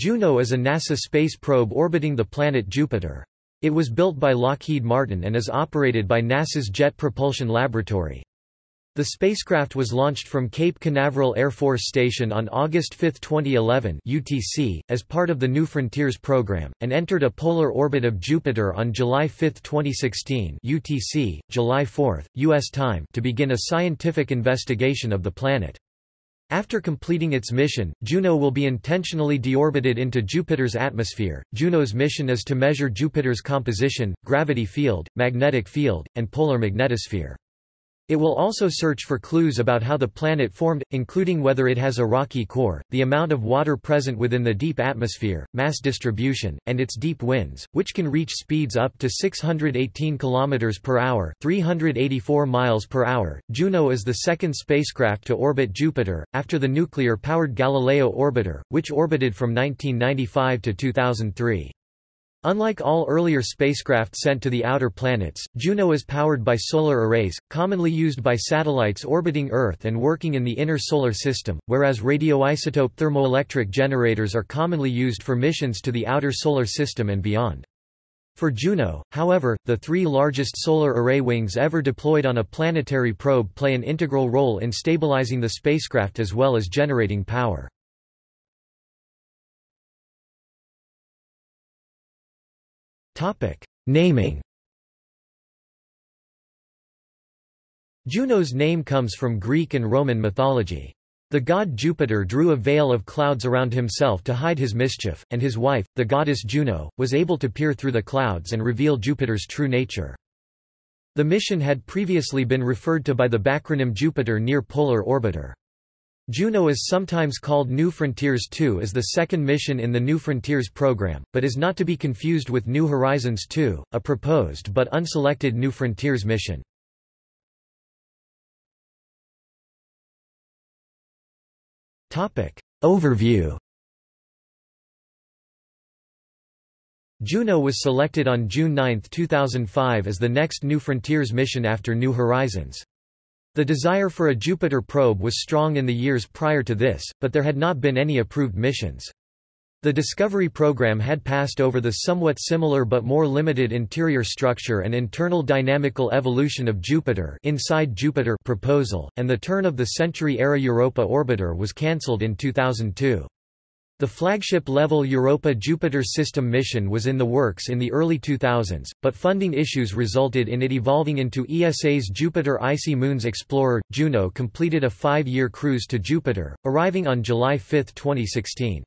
Juno is a NASA space probe orbiting the planet Jupiter. It was built by Lockheed Martin and is operated by NASA's Jet Propulsion Laboratory. The spacecraft was launched from Cape Canaveral Air Force Station on August 5, 2011 UTC, as part of the New Frontiers program, and entered a polar orbit of Jupiter on July 5, 2016 UTC, July 4, U.S. time to begin a scientific investigation of the planet. After completing its mission, Juno will be intentionally deorbited into Jupiter's atmosphere. Juno's mission is to measure Jupiter's composition, gravity field, magnetic field, and polar magnetosphere. It will also search for clues about how the planet formed, including whether it has a rocky core, the amount of water present within the deep atmosphere, mass distribution, and its deep winds, which can reach speeds up to 618 km per hour, 384 miles per hour. Juno is the second spacecraft to orbit Jupiter after the nuclear-powered Galileo orbiter, which orbited from 1995 to 2003. Unlike all earlier spacecraft sent to the outer planets, Juno is powered by solar arrays, commonly used by satellites orbiting Earth and working in the inner solar system, whereas radioisotope thermoelectric generators are commonly used for missions to the outer solar system and beyond. For Juno, however, the three largest solar array wings ever deployed on a planetary probe play an integral role in stabilizing the spacecraft as well as generating power. Naming Juno's name comes from Greek and Roman mythology. The god Jupiter drew a veil of clouds around himself to hide his mischief, and his wife, the goddess Juno, was able to peer through the clouds and reveal Jupiter's true nature. The mission had previously been referred to by the backronym Jupiter Near Polar Orbiter. Juno is sometimes called New Frontiers 2 as the second mission in the New Frontiers program, but is not to be confused with New Horizons 2, a proposed but unselected New Frontiers mission. Overview Juno was selected on June 9, 2005 as the next New Frontiers mission after New Horizons. The desire for a Jupiter probe was strong in the years prior to this, but there had not been any approved missions. The Discovery program had passed over the somewhat similar but more limited interior structure and internal dynamical evolution of Jupiter inside Jupiter proposal, and the turn-of-the-century-era Europa orbiter was cancelled in 2002. The flagship-level Europa-Jupiter system mission was in the works in the early 2000s, but funding issues resulted in it evolving into ESA's Jupiter Icy Moons Explorer. Juno completed a five-year cruise to Jupiter, arriving on July 5, 2016.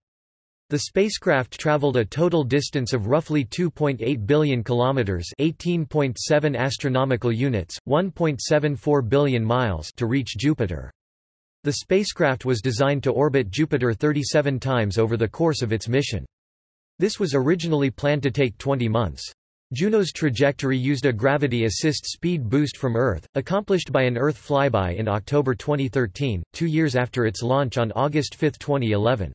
The spacecraft traveled a total distance of roughly 2.8 billion kilometers, 18.7 astronomical units, 1.74 billion miles to reach Jupiter. The spacecraft was designed to orbit Jupiter 37 times over the course of its mission. This was originally planned to take 20 months. Juno's trajectory used a gravity assist speed boost from Earth, accomplished by an Earth flyby in October 2013, two years after its launch on August 5, 2011.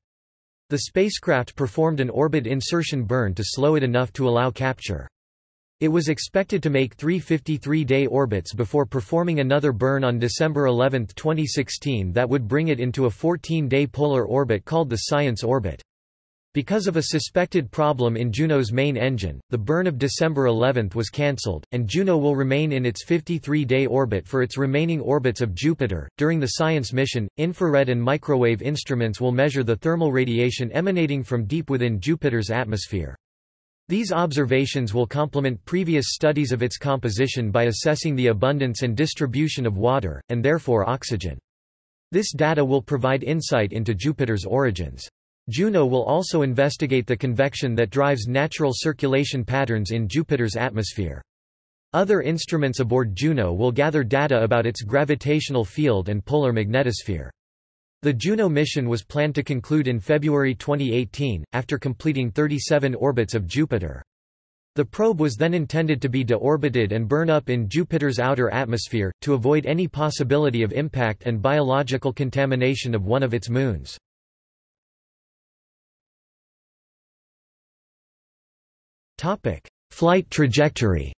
The spacecraft performed an orbit insertion burn to slow it enough to allow capture. It was expected to make three 53-day orbits before performing another burn on December 11, 2016 that would bring it into a 14-day polar orbit called the Science orbit. Because of a suspected problem in Juno's main engine, the burn of December 11 was cancelled, and Juno will remain in its 53-day orbit for its remaining orbits of Jupiter. During the Science mission, infrared and microwave instruments will measure the thermal radiation emanating from deep within Jupiter's atmosphere. These observations will complement previous studies of its composition by assessing the abundance and distribution of water, and therefore oxygen. This data will provide insight into Jupiter's origins. Juno will also investigate the convection that drives natural circulation patterns in Jupiter's atmosphere. Other instruments aboard Juno will gather data about its gravitational field and polar magnetosphere. The Juno mission was planned to conclude in February 2018, after completing 37 orbits of Jupiter. The probe was then intended to be deorbited and burn up in Jupiter's outer atmosphere, to avoid any possibility of impact and biological contamination of one of its moons. Flight trajectory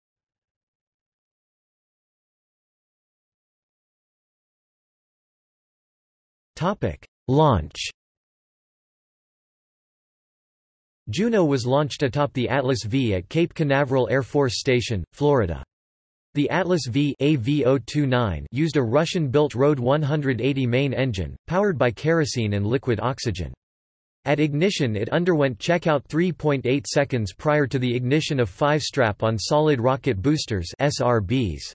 Launch Juno was launched atop the Atlas V at Cape Canaveral Air Force Station, Florida. The Atlas V AV029 used a Russian-built RD-180 main engine, powered by kerosene and liquid oxygen. At ignition it underwent checkout 3.8 seconds prior to the ignition of five strap-on solid rocket boosters SRBs.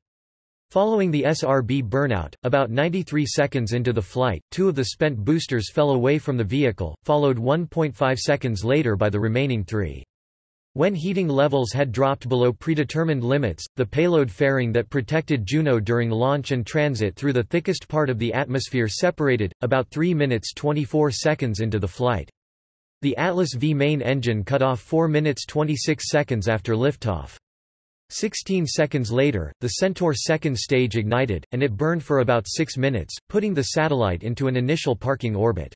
Following the SRB burnout, about 93 seconds into the flight, two of the spent boosters fell away from the vehicle, followed 1.5 seconds later by the remaining three. When heating levels had dropped below predetermined limits, the payload fairing that protected Juno during launch and transit through the thickest part of the atmosphere separated, about 3 minutes 24 seconds into the flight. The Atlas V main engine cut off 4 minutes 26 seconds after liftoff. Sixteen seconds later, the Centaur second stage ignited, and it burned for about six minutes, putting the satellite into an initial parking orbit.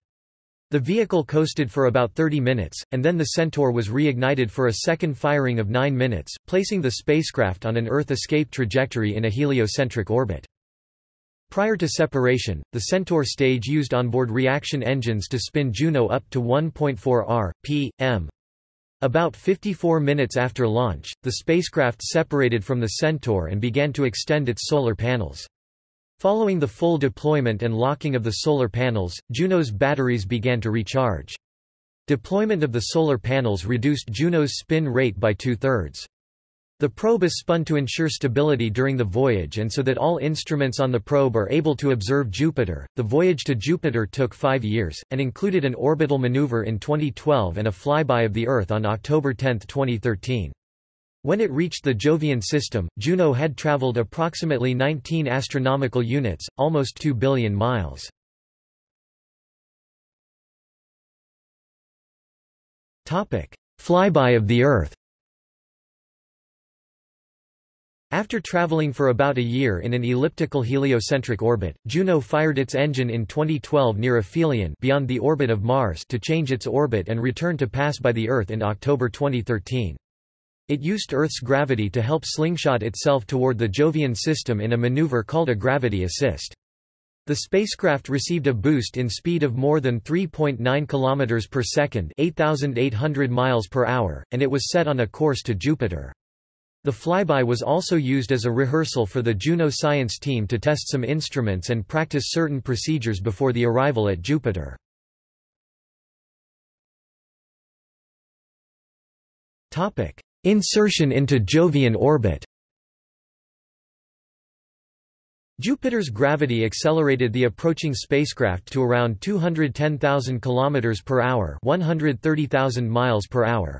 The vehicle coasted for about 30 minutes, and then the Centaur was reignited for a second firing of 9 minutes, placing the spacecraft on an Earth escape trajectory in a heliocentric orbit. Prior to separation, the Centaur stage used onboard reaction engines to spin Juno up to 1.4 r. p.m. About 54 minutes after launch, the spacecraft separated from the Centaur and began to extend its solar panels. Following the full deployment and locking of the solar panels, Juno's batteries began to recharge. Deployment of the solar panels reduced Juno's spin rate by two-thirds. The probe is spun to ensure stability during the voyage and so that all instruments on the probe are able to observe Jupiter. The voyage to Jupiter took five years, and included an orbital maneuver in 2012 and a flyby of the Earth on October 10, 2013. When it reached the Jovian system, Juno had traveled approximately 19 astronomical units, almost 2 billion miles. Topic: Flyby of the Earth After traveling for about a year in an elliptical heliocentric orbit, Juno fired its engine in 2012 near Aphelion beyond the orbit of Mars to change its orbit and return to pass by the Earth in October 2013. It used Earth's gravity to help slingshot itself toward the Jovian system in a maneuver called a gravity assist. The spacecraft received a boost in speed of more than 3.9 km per second, 8,800 miles per hour, and it was set on a course to Jupiter. The flyby was also used as a rehearsal for the Juno science team to test some instruments and practice certain procedures before the arrival at Jupiter. Topic: Insertion into Jovian orbit Jupiter's gravity accelerated the approaching spacecraft to around 210,000 km per hour, 130,000 miles per hour.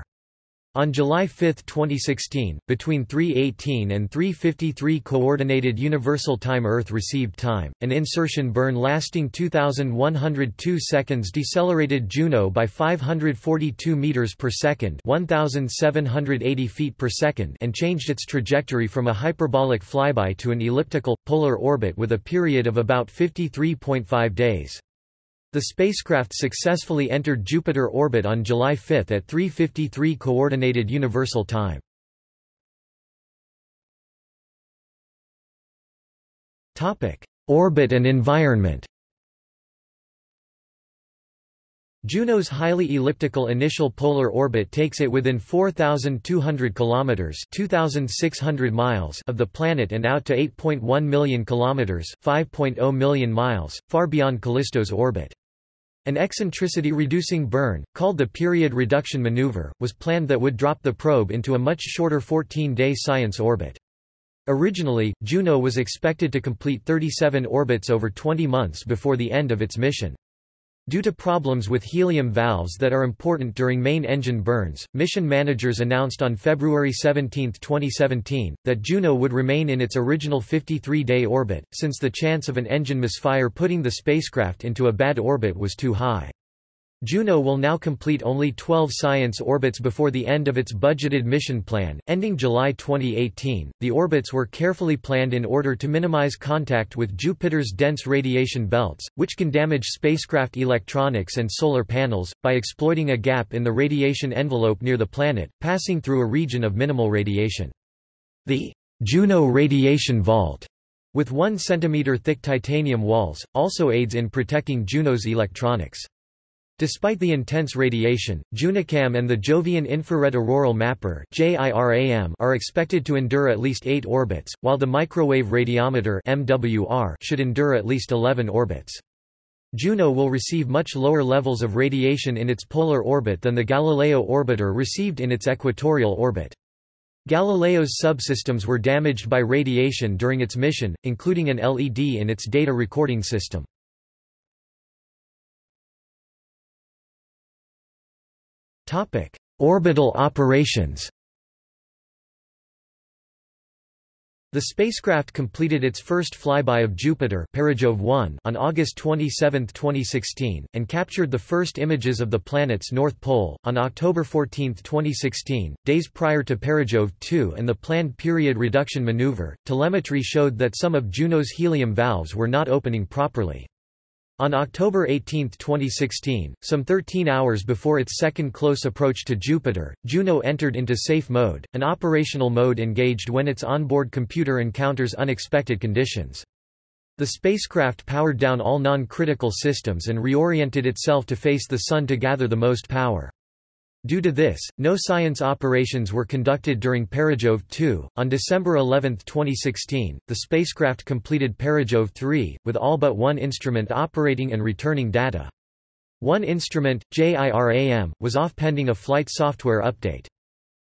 On July 5, 2016, between 3:18 and 3:53 coordinated universal time Earth received time, an insertion burn lasting 2102 seconds decelerated Juno by 542 meters per second, 1780 feet per second, and changed its trajectory from a hyperbolic flyby to an elliptical polar orbit with a period of about 53.5 days. The spacecraft successfully entered Jupiter orbit on July 5 at 3.53 Coordinated Universal Time. Orbit and environment Juno's highly elliptical initial polar orbit takes it within 4200 kilometers, 2600 miles of the planet and out to 8.1 million kilometers, 5.0 million miles, far beyond Callisto's orbit. An eccentricity-reducing burn, called the period reduction maneuver, was planned that would drop the probe into a much shorter 14-day science orbit. Originally, Juno was expected to complete 37 orbits over 20 months before the end of its mission. Due to problems with helium valves that are important during main engine burns, mission managers announced on February 17, 2017, that Juno would remain in its original 53-day orbit, since the chance of an engine misfire putting the spacecraft into a bad orbit was too high. Juno will now complete only 12 science orbits before the end of its budgeted mission plan, ending July 2018. The orbits were carefully planned in order to minimize contact with Jupiter's dense radiation belts, which can damage spacecraft electronics and solar panels, by exploiting a gap in the radiation envelope near the planet, passing through a region of minimal radiation. The Juno radiation vault, with 1 cm thick titanium walls, also aids in protecting Juno's electronics. Despite the intense radiation, JUNOCam and the Jovian Infrared Auroral Mapper are expected to endure at least 8 orbits, while the Microwave Radiometer should endure at least 11 orbits. Juno will receive much lower levels of radiation in its polar orbit than the Galileo orbiter received in its equatorial orbit. Galileo's subsystems were damaged by radiation during its mission, including an LED in its data recording system. Orbital operations The spacecraft completed its first flyby of Jupiter Perijove 1 on August 27, 2016, and captured the first images of the planet's north pole, on October 14, 2016, days prior to Perijove 2 and the planned period reduction maneuver. Telemetry showed that some of Juno's helium valves were not opening properly. On October 18, 2016, some 13 hours before its second close approach to Jupiter, Juno entered into safe mode, an operational mode engaged when its onboard computer encounters unexpected conditions. The spacecraft powered down all non-critical systems and reoriented itself to face the Sun to gather the most power. Due to this, no science operations were conducted during Perijove 2. On December 11, 2016, the spacecraft completed Perijove 3, with all but one instrument operating and returning data. One instrument, JIRAM, was off pending a flight software update.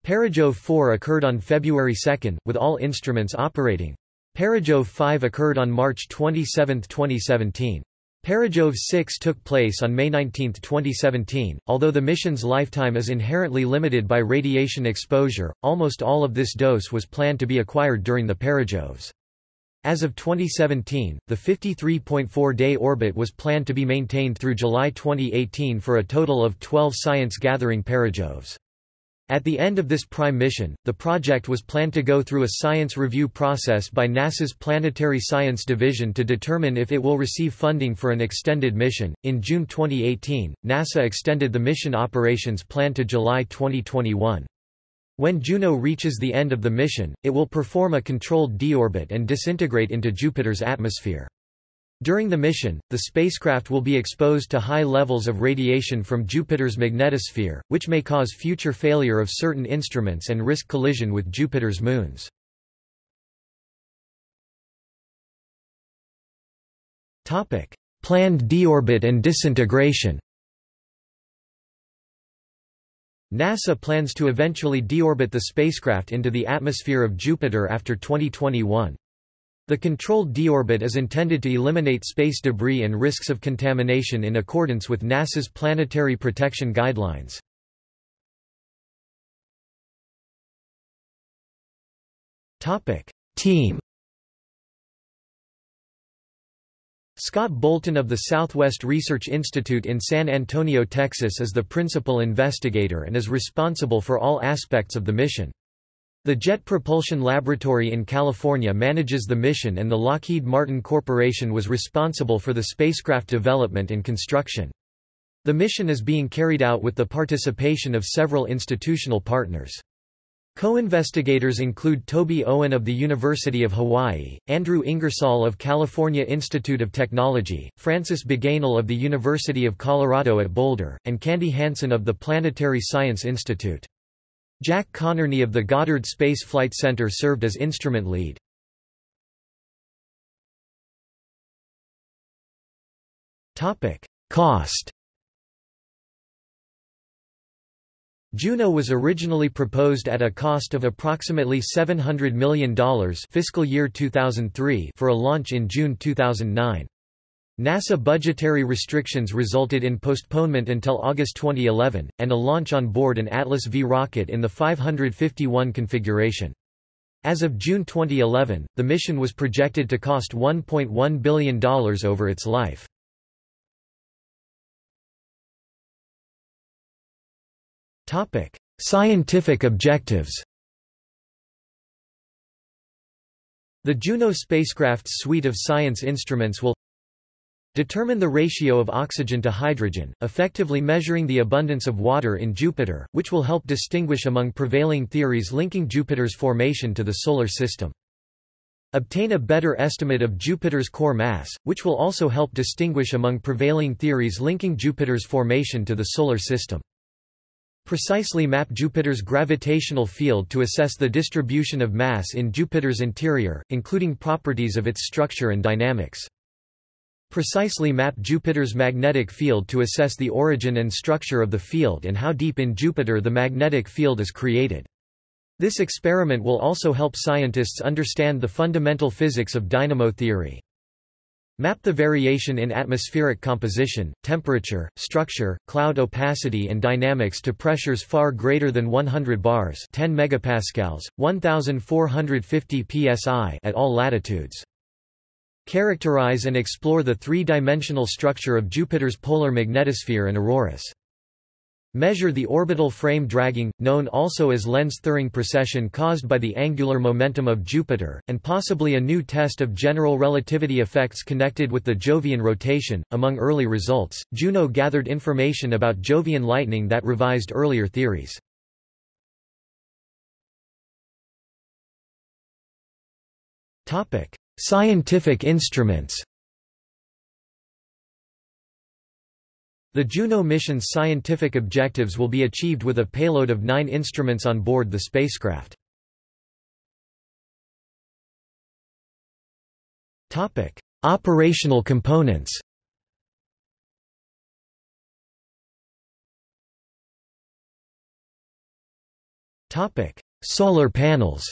Perijove 4 occurred on February 2, with all instruments operating. Perijove 5 occurred on March 27, 2017. Perijove 6 took place on May 19, 2017. Although the mission's lifetime is inherently limited by radiation exposure, almost all of this dose was planned to be acquired during the Perijoves. As of 2017, the 53.4-day orbit was planned to be maintained through July 2018 for a total of 12 science-gathering Perijoves. At the end of this prime mission, the project was planned to go through a science review process by NASA's Planetary Science Division to determine if it will receive funding for an extended mission. In June 2018, NASA extended the mission operations plan to July 2021. When Juno reaches the end of the mission, it will perform a controlled deorbit and disintegrate into Jupiter's atmosphere. During the mission, the spacecraft will be exposed to high levels of radiation from Jupiter's magnetosphere, which may cause future failure of certain instruments and risk collision with Jupiter's moons. Planned deorbit and disintegration NASA plans to eventually deorbit the spacecraft into the atmosphere of Jupiter after 2021. The controlled deorbit is intended to eliminate space debris and risks of contamination in accordance with NASA's Planetary Protection Guidelines. Team Scott Bolton of the Southwest Research Institute in San Antonio, Texas is the principal investigator and is responsible for all aspects of the mission. The Jet Propulsion Laboratory in California manages the mission and the Lockheed Martin Corporation was responsible for the spacecraft development and construction. The mission is being carried out with the participation of several institutional partners. Co-investigators include Toby Owen of the University of Hawaii, Andrew Ingersoll of California Institute of Technology, Francis Bagenal of the University of Colorado at Boulder, and Candy Hansen of the Planetary Science Institute. Jack Connerney of the Goddard Space Flight Center served as instrument lead. Cost Juno was originally proposed at a cost of approximately $700 million fiscal year 2003 for a launch in June 2009. NASA budgetary restrictions resulted in postponement until August 2011, and a launch on board an Atlas V rocket in the 551 configuration. As of June 2011, the mission was projected to cost $1.1 billion over its life. Scientific objectives The Juno spacecraft's suite of science instruments will Determine the ratio of oxygen to hydrogen, effectively measuring the abundance of water in Jupiter, which will help distinguish among prevailing theories linking Jupiter's formation to the Solar System. obtain a better estimate of Jupiter's core mass, which will also help distinguish among prevailing theories linking Jupiter's formation to the Solar System. Precisely map Jupiter's gravitational field to assess the distribution of mass in Jupiter's interior, including properties of its structure and dynamics. Precisely map Jupiter's magnetic field to assess the origin and structure of the field and how deep in Jupiter the magnetic field is created. This experiment will also help scientists understand the fundamental physics of dynamo theory. Map the variation in atmospheric composition, temperature, structure, cloud opacity and dynamics to pressures far greater than 100 bars 10 megapascals, 1450 psi at all latitudes. Characterize and explore the three-dimensional structure of Jupiter's polar magnetosphere and auroras. Measure the orbital frame dragging, known also as Lense-Thirring precession caused by the angular momentum of Jupiter, and possibly a new test of general relativity effects connected with the Jovian rotation. Among early results, Juno gathered information about Jovian lightning that revised earlier theories. Scientific instruments. The Juno mission's scientific objectives will be achieved with a payload of nine instruments on board the spacecraft. Operational components. Solar panels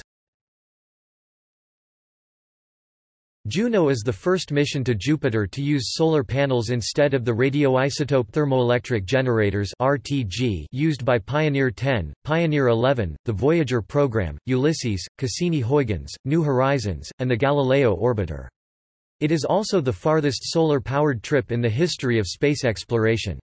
Juno is the first mission to Jupiter to use solar panels instead of the radioisotope thermoelectric generators (RTG) used by Pioneer 10, Pioneer 11, the Voyager program, Ulysses, Cassini-Huygens, New Horizons, and the Galileo orbiter. It is also the farthest solar-powered trip in the history of space exploration.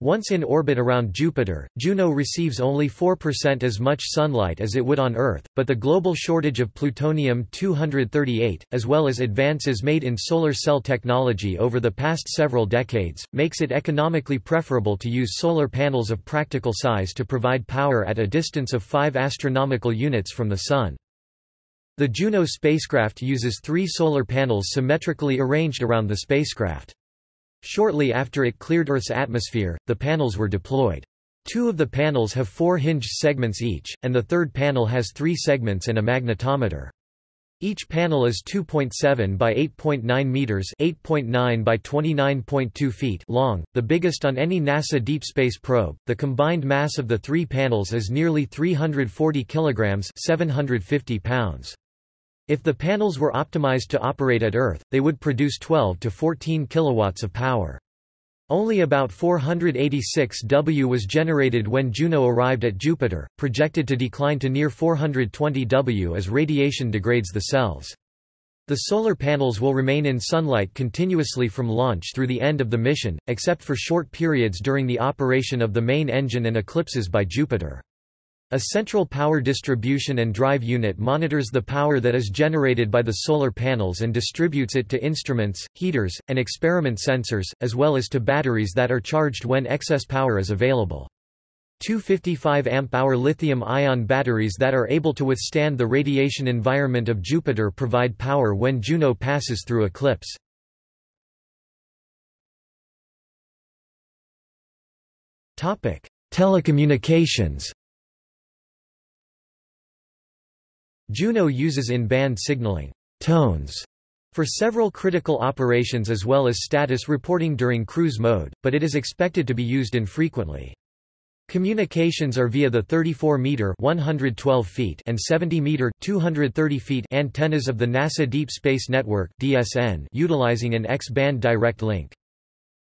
Once in orbit around Jupiter, Juno receives only 4% as much sunlight as it would on Earth, but the global shortage of plutonium-238, as well as advances made in solar cell technology over the past several decades, makes it economically preferable to use solar panels of practical size to provide power at a distance of 5 astronomical units from the Sun. The Juno spacecraft uses three solar panels symmetrically arranged around the spacecraft. Shortly after it cleared Earth's atmosphere, the panels were deployed. Two of the panels have four hinged segments each, and the third panel has three segments and a magnetometer. Each panel is 2.7 by 8.9 meters, 8.9 by 29.2 feet long, the biggest on any NASA deep space probe. The combined mass of the three panels is nearly 340 kilograms, 750 pounds. If the panels were optimized to operate at Earth, they would produce 12 to 14 kilowatts of power. Only about 486 W was generated when Juno arrived at Jupiter, projected to decline to near 420 W as radiation degrades the cells. The solar panels will remain in sunlight continuously from launch through the end of the mission, except for short periods during the operation of the main engine and eclipses by Jupiter. A central power distribution and drive unit monitors the power that is generated by the solar panels and distributes it to instruments, heaters, and experiment sensors, as well as to batteries that are charged when excess power is available. Two 55 amp-hour lithium-ion batteries that are able to withstand the radiation environment of Jupiter provide power when Juno passes through eclipse. Telecommunications Juno uses in-band signaling tones for several critical operations as well as status reporting during cruise mode, but it is expected to be used infrequently. Communications are via the 34-meter (112 feet) and 70-meter (230 feet) antennas of the NASA Deep Space Network (DSN), utilizing an X-band direct link.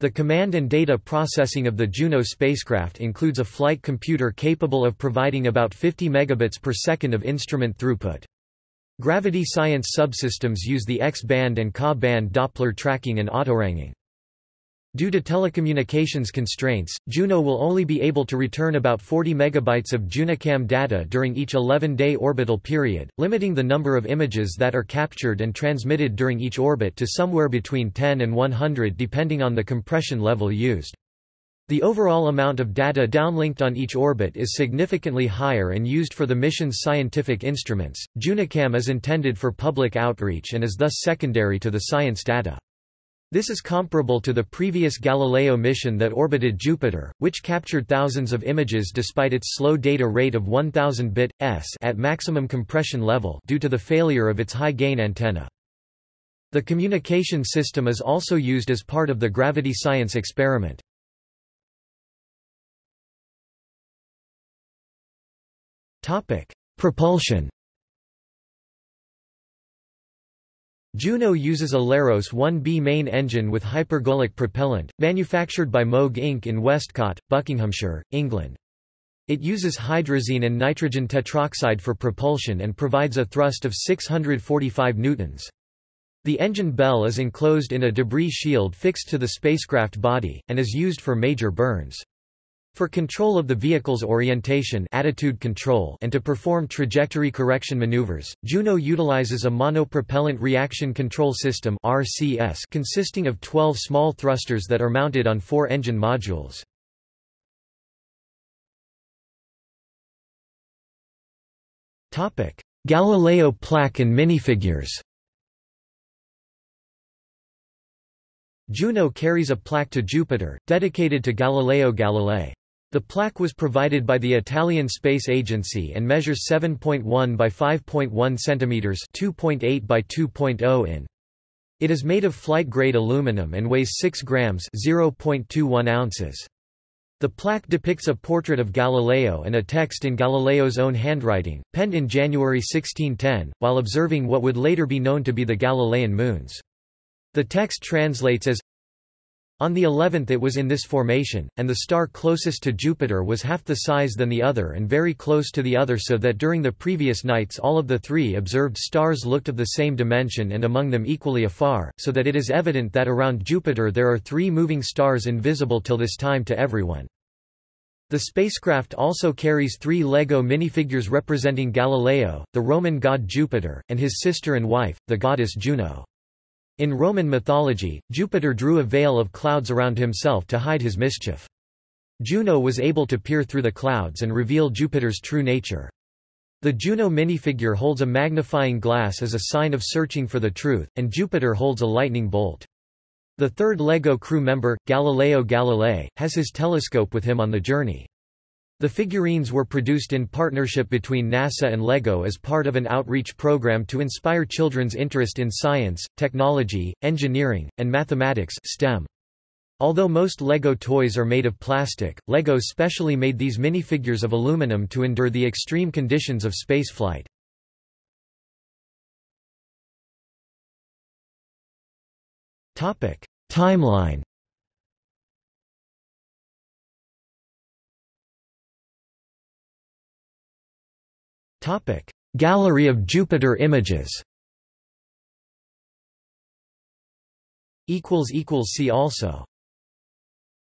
The command and data processing of the Juno spacecraft includes a flight computer capable of providing about 50 megabits per second of instrument throughput. Gravity science subsystems use the X-band and Ka-band Doppler tracking and autoranging. Due to telecommunications constraints, Juno will only be able to return about 40 megabytes of JunoCam data during each 11-day orbital period, limiting the number of images that are captured and transmitted during each orbit to somewhere between 10 and 100 depending on the compression level used. The overall amount of data downlinked on each orbit is significantly higher and used for the mission's scientific instruments. JunoCam is intended for public outreach and is thus secondary to the science data. This is comparable to the previous Galileo mission that orbited Jupiter, which captured thousands of images despite its slow data rate of 1000 bit s at maximum compression level due to the failure of its high-gain antenna. The communication system is also used as part of the gravity science experiment. Propulsion Juno uses a Leros 1B main engine with hypergolic propellant, manufactured by Moog Inc. in Westcott, Buckinghamshire, England. It uses hydrazine and nitrogen tetroxide for propulsion and provides a thrust of 645 newtons. The engine bell is enclosed in a debris shield fixed to the spacecraft body, and is used for major burns. For control of the vehicle's orientation attitude control and to perform trajectory correction maneuvers, Juno utilizes a monopropellant reaction control system RCS consisting of 12 small thrusters that are mounted on four engine modules. Galileo plaque and minifigures Juno carries a plaque to Jupiter, dedicated to Galileo Galilei. The plaque was provided by the Italian Space Agency and measures 7.1 by 5.1 cm 2.8 by 2.0 in. It is made of flight-grade aluminum and weighs 6 grams 0.21 ounces. The plaque depicts a portrait of Galileo and a text in Galileo's own handwriting, penned in January 1610, while observing what would later be known to be the Galilean moons. The text translates as on the 11th it was in this formation, and the star closest to Jupiter was half the size than the other and very close to the other so that during the previous nights all of the three observed stars looked of the same dimension and among them equally afar, so that it is evident that around Jupiter there are three moving stars invisible till this time to everyone. The spacecraft also carries three LEGO minifigures representing Galileo, the Roman god Jupiter, and his sister and wife, the goddess Juno. In Roman mythology, Jupiter drew a veil of clouds around himself to hide his mischief. Juno was able to peer through the clouds and reveal Jupiter's true nature. The Juno minifigure holds a magnifying glass as a sign of searching for the truth, and Jupiter holds a lightning bolt. The third LEGO crew member, Galileo Galilei, has his telescope with him on the journey. The figurines were produced in partnership between NASA and LEGO as part of an outreach program to inspire children's interest in science, technology, engineering, and mathematics STEM. Although most LEGO toys are made of plastic, LEGO specially made these minifigures of aluminum to endure the extreme conditions of spaceflight. Timeline Topic: Gallery of Jupiter images. Equals equals see also.